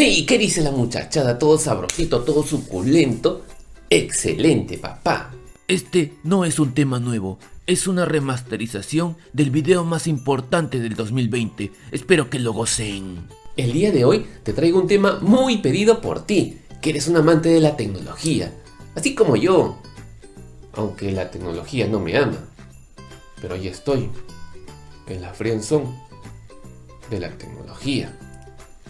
¿Y qué dice la muchachada? Todo sabrosito, todo suculento. Excelente, papá. Este no es un tema nuevo, es una remasterización del video más importante del 2020. Espero que lo gocen. El día de hoy te traigo un tema muy pedido por ti, que eres un amante de la tecnología, así como yo. Aunque la tecnología no me ama, pero ahí estoy, en la friendzone de la tecnología.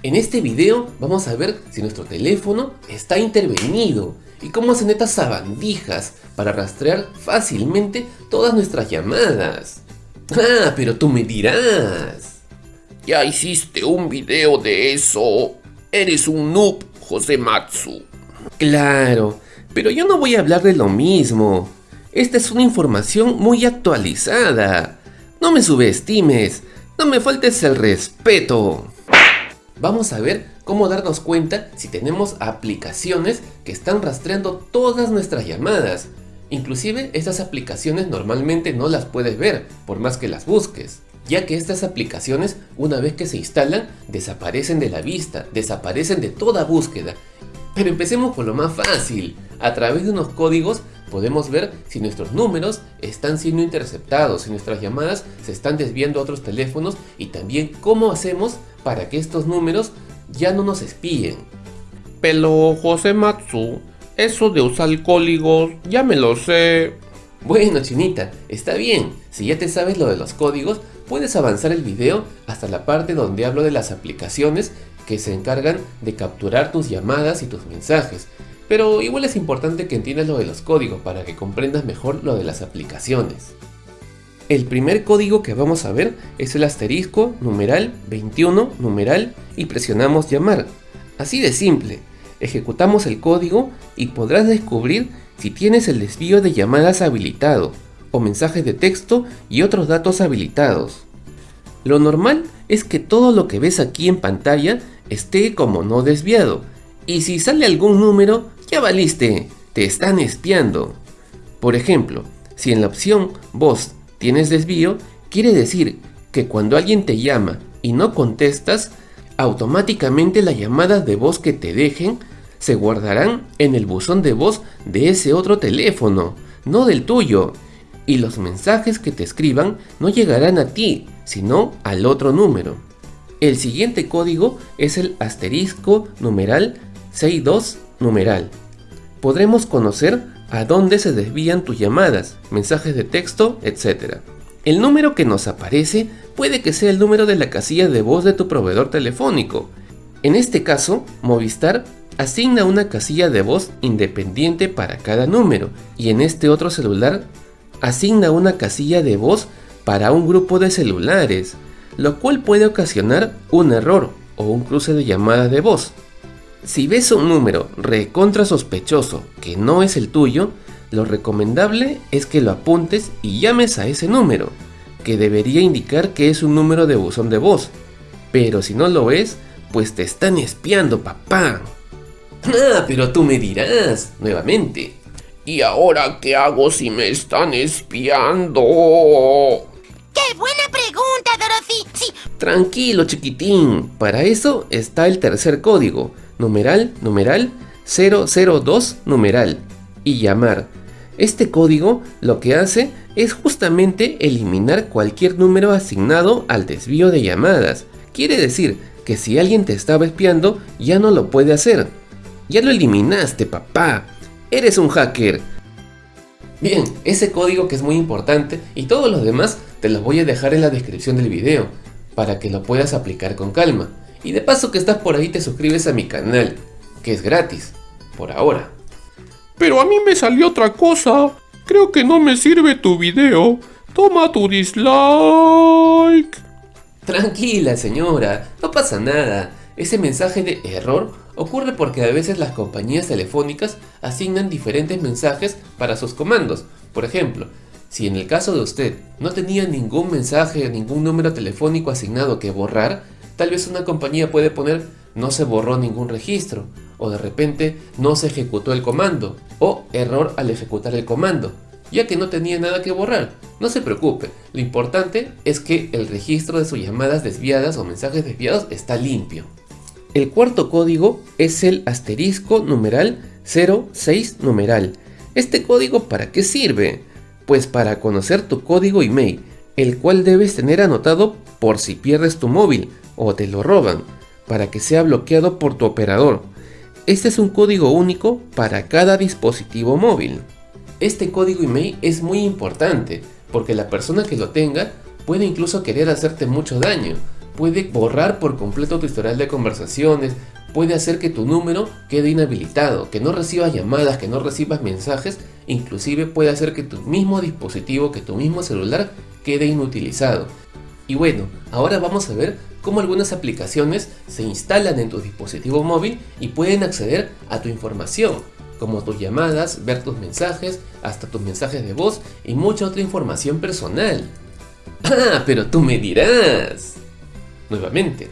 En este video vamos a ver si nuestro teléfono está intervenido y cómo hacen estas sabandijas para rastrear fácilmente todas nuestras llamadas. Ah, pero tú me dirás. Ya hiciste un video de eso. Eres un noob, José Matsu. Claro, pero yo no voy a hablar de lo mismo. Esta es una información muy actualizada. No me subestimes, no me faltes el respeto. Vamos a ver cómo darnos cuenta si tenemos aplicaciones que están rastreando todas nuestras llamadas. Inclusive estas aplicaciones normalmente no las puedes ver por más que las busques ya que estas aplicaciones una vez que se instalan desaparecen de la vista, desaparecen de toda búsqueda. Pero empecemos por lo más fácil, a través de unos códigos podemos ver si nuestros números están siendo interceptados, si nuestras llamadas se están desviando a otros teléfonos y también cómo hacemos para que estos números ya no nos espíen. Pero José Matsu, eso de usar códigos ya me lo sé. Bueno chinita, está bien, si ya te sabes lo de los códigos, puedes avanzar el video hasta la parte donde hablo de las aplicaciones que se encargan de capturar tus llamadas y tus mensajes. Pero igual es importante que entiendas lo de los códigos para que comprendas mejor lo de las aplicaciones. El primer código que vamos a ver es el asterisco, numeral, 21, numeral y presionamos llamar. Así de simple, ejecutamos el código y podrás descubrir si tienes el desvío de llamadas habilitado o mensajes de texto y otros datos habilitados. Lo normal es que todo lo que ves aquí en pantalla esté como no desviado y si sale algún número ya valiste, te están espiando. Por ejemplo, si en la opción voz tienes desvío, quiere decir que cuando alguien te llama y no contestas, automáticamente las llamadas de voz que te dejen se guardarán en el buzón de voz de ese otro teléfono, no del tuyo, y los mensajes que te escriban no llegarán a ti, sino al otro número. El siguiente código es el asterisco numeral 62 numeral. Podremos conocer a dónde se desvían tus llamadas, mensajes de texto, etc. El número que nos aparece puede que sea el número de la casilla de voz de tu proveedor telefónico. En este caso, Movistar asigna una casilla de voz independiente para cada número y en este otro celular asigna una casilla de voz para un grupo de celulares, lo cual puede ocasionar un error o un cruce de llamadas de voz. Si ves un número recontra sospechoso que no es el tuyo, lo recomendable es que lo apuntes y llames a ese número, que debería indicar que es un número de buzón de voz. Pero si no lo es, pues te están espiando, papá. Ah, pero tú me dirás, nuevamente. ¿Y ahora qué hago si me están espiando? ¡Qué buena pregunta, Dorothy! Sí. Tranquilo, chiquitín. Para eso está el tercer código numeral, numeral, 002, numeral, y llamar. Este código lo que hace es justamente eliminar cualquier número asignado al desvío de llamadas. Quiere decir que si alguien te estaba espiando, ya no lo puede hacer. Ya lo eliminaste, papá. Eres un hacker. Bien, ese código que es muy importante y todos los demás te los voy a dejar en la descripción del video para que lo puedas aplicar con calma. Y de paso que estás por ahí te suscribes a mi canal, que es gratis, por ahora. Pero a mí me salió otra cosa. Creo que no me sirve tu video. Toma tu dislike. Tranquila señora, no pasa nada. Ese mensaje de error ocurre porque a veces las compañías telefónicas asignan diferentes mensajes para sus comandos. Por ejemplo, si en el caso de usted no tenía ningún mensaje, ningún número telefónico asignado que borrar, Tal vez una compañía puede poner no se borró ningún registro, o de repente no se ejecutó el comando, o error al ejecutar el comando, ya que no tenía nada que borrar. No se preocupe, lo importante es que el registro de sus llamadas desviadas o mensajes desviados está limpio. El cuarto código es el asterisco numeral 06 numeral. ¿Este código para qué sirve? Pues para conocer tu código email, el cual debes tener anotado por si pierdes tu móvil o te lo roban, para que sea bloqueado por tu operador. Este es un código único para cada dispositivo móvil. Este código email es muy importante porque la persona que lo tenga puede incluso querer hacerte mucho daño. Puede borrar por completo tu historial de conversaciones, puede hacer que tu número quede inhabilitado, que no recibas llamadas, que no recibas mensajes, inclusive puede hacer que tu mismo dispositivo, que tu mismo celular quede inutilizado. Y bueno, ahora vamos a ver cómo algunas aplicaciones se instalan en tu dispositivo móvil y pueden acceder a tu información, como tus llamadas, ver tus mensajes, hasta tus mensajes de voz y mucha otra información personal. Ah, pero tú me dirás. Nuevamente.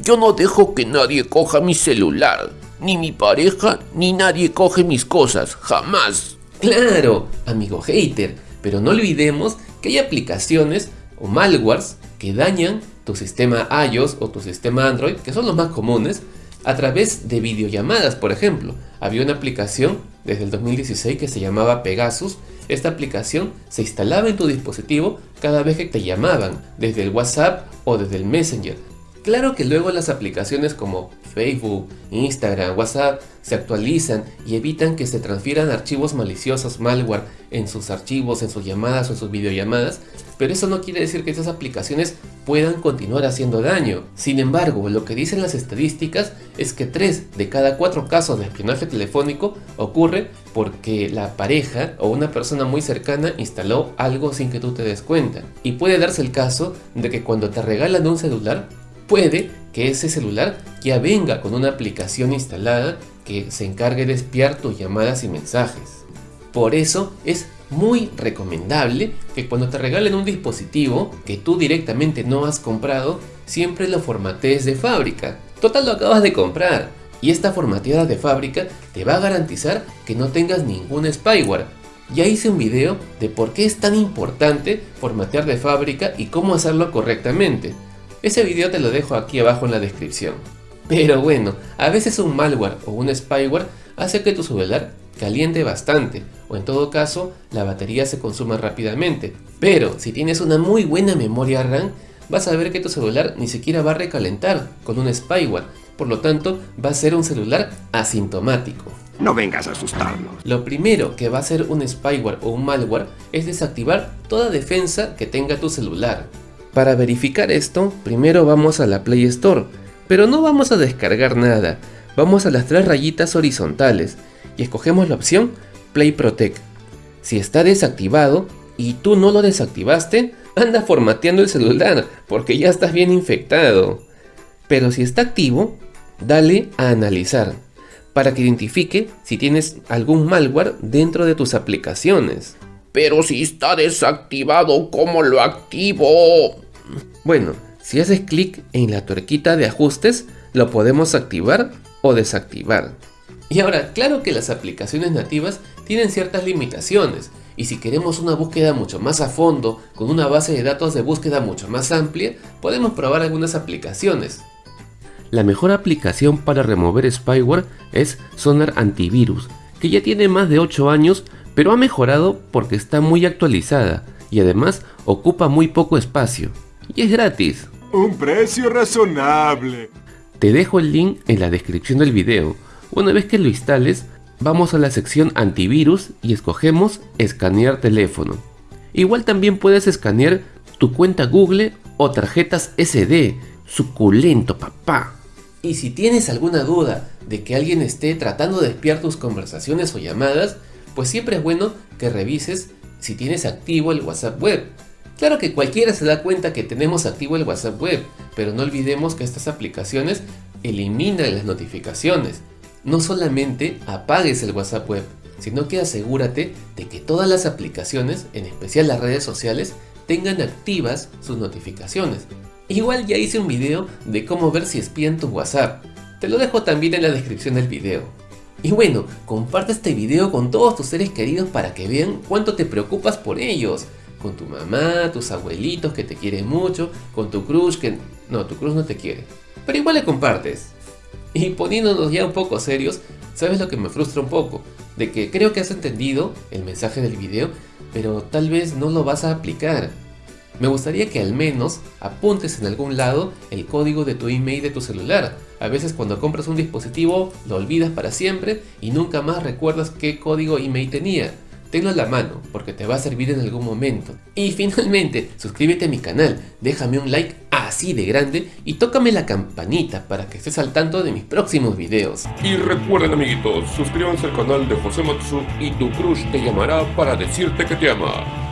Yo no dejo que nadie coja mi celular. Ni mi pareja, ni nadie coge mis cosas. Jamás. Claro, amigo hater. Pero no olvidemos que hay aplicaciones o malwares que dañan tu sistema iOS o tu sistema Android, que son los más comunes, a través de videollamadas, por ejemplo. Había una aplicación desde el 2016 que se llamaba Pegasus. Esta aplicación se instalaba en tu dispositivo cada vez que te llamaban, desde el WhatsApp o desde el Messenger. Claro que luego las aplicaciones como Facebook, Instagram, WhatsApp se actualizan y evitan que se transfieran archivos maliciosos, malware, en sus archivos, en sus llamadas o en sus videollamadas, pero eso no quiere decir que estas aplicaciones puedan continuar haciendo daño. Sin embargo, lo que dicen las estadísticas es que 3 de cada 4 casos de espionaje telefónico ocurre porque la pareja o una persona muy cercana instaló algo sin que tú te des cuenta. Y puede darse el caso de que cuando te regalan un celular, puede que ese celular ya venga con una aplicación instalada que se encargue de espiar tus llamadas y mensajes. Por eso es muy recomendable que cuando te regalen un dispositivo que tú directamente no has comprado, siempre lo formatees de fábrica. Total lo acabas de comprar. Y esta formateada de fábrica te va a garantizar que no tengas ningún spyware. Ya hice un video de por qué es tan importante formatear de fábrica y cómo hacerlo correctamente. Ese video te lo dejo aquí abajo en la descripción. Pero bueno, a veces un malware o un spyware hace que tu celular caliente bastante o en todo caso la batería se consuma rápidamente. Pero si tienes una muy buena memoria RAM, vas a ver que tu celular ni siquiera va a recalentar con un spyware, por lo tanto va a ser un celular asintomático. No vengas a asustarnos. Lo primero que va a hacer un spyware o un malware es desactivar toda defensa que tenga tu celular. Para verificar esto, primero vamos a la Play Store, pero no vamos a descargar nada, vamos a las tres rayitas horizontales y escogemos la opción Play Protect. Si está desactivado y tú no lo desactivaste, anda formateando el celular porque ya estás bien infectado. Pero si está activo, dale a analizar para que identifique si tienes algún malware dentro de tus aplicaciones. Pero si está desactivado, ¿cómo lo activo? Bueno, si haces clic en la tuerquita de ajustes, lo podemos activar o desactivar. Y ahora, claro que las aplicaciones nativas tienen ciertas limitaciones, y si queremos una búsqueda mucho más a fondo, con una base de datos de búsqueda mucho más amplia, podemos probar algunas aplicaciones. La mejor aplicación para remover spyware es Sonar Antivirus, que ya tiene más de 8 años, pero ha mejorado porque está muy actualizada y además ocupa muy poco espacio y es gratis. Un precio razonable. Te dejo el link en la descripción del video. Una vez que lo instales, vamos a la sección antivirus y escogemos escanear teléfono. Igual también puedes escanear tu cuenta Google o tarjetas SD. Suculento papá. Y si tienes alguna duda de que alguien esté tratando de espiar tus conversaciones o llamadas, pues siempre es bueno que revises si tienes activo el WhatsApp web. Claro que cualquiera se da cuenta que tenemos activo el WhatsApp web, pero no olvidemos que estas aplicaciones eliminan las notificaciones. No solamente apagues el WhatsApp web, sino que asegúrate de que todas las aplicaciones, en especial las redes sociales, tengan activas sus notificaciones. Igual ya hice un video de cómo ver si espían tu WhatsApp. Te lo dejo también en la descripción del video. Y bueno, comparte este video con todos tus seres queridos para que vean cuánto te preocupas por ellos con tu mamá, tus abuelitos que te quieren mucho, con tu crush que... No, tu crush no te quiere. Pero igual le compartes. Y poniéndonos ya un poco serios, ¿sabes lo que me frustra un poco? De que creo que has entendido el mensaje del video, pero tal vez no lo vas a aplicar. Me gustaría que al menos apuntes en algún lado el código de tu email de tu celular. A veces cuando compras un dispositivo lo olvidas para siempre y nunca más recuerdas qué código email tenía. Tenlo a la mano porque te va a servir en algún momento. Y finalmente, suscríbete a mi canal, déjame un like así de grande y tócame la campanita para que estés al tanto de mis próximos videos. Y recuerden amiguitos, suscríbanse al canal de José Matsu y tu crush te llamará para decirte que te ama.